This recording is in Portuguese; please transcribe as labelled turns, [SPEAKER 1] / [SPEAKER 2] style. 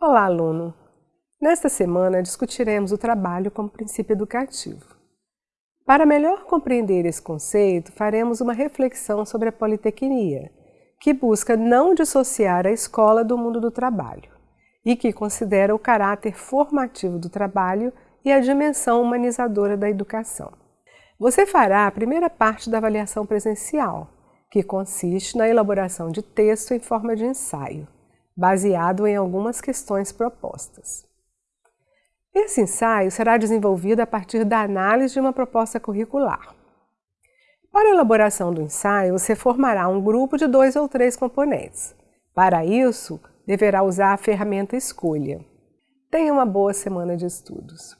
[SPEAKER 1] aluno! Nesta semana discutiremos o trabalho como princípio educativo. Para melhor compreender esse conceito, faremos uma reflexão sobre a politecnia, que busca não dissociar a escola do mundo do trabalho e que considera o caráter formativo do trabalho e a dimensão humanizadora da educação. Você fará a primeira parte da avaliação presencial, que consiste na elaboração de texto em forma de ensaio, baseado em algumas questões propostas. Esse ensaio será desenvolvido a partir da análise de uma proposta curricular. Para a elaboração do ensaio, você formará um grupo de dois ou três componentes. Para isso, deverá usar a ferramenta Escolha. Tenha uma boa semana de estudos.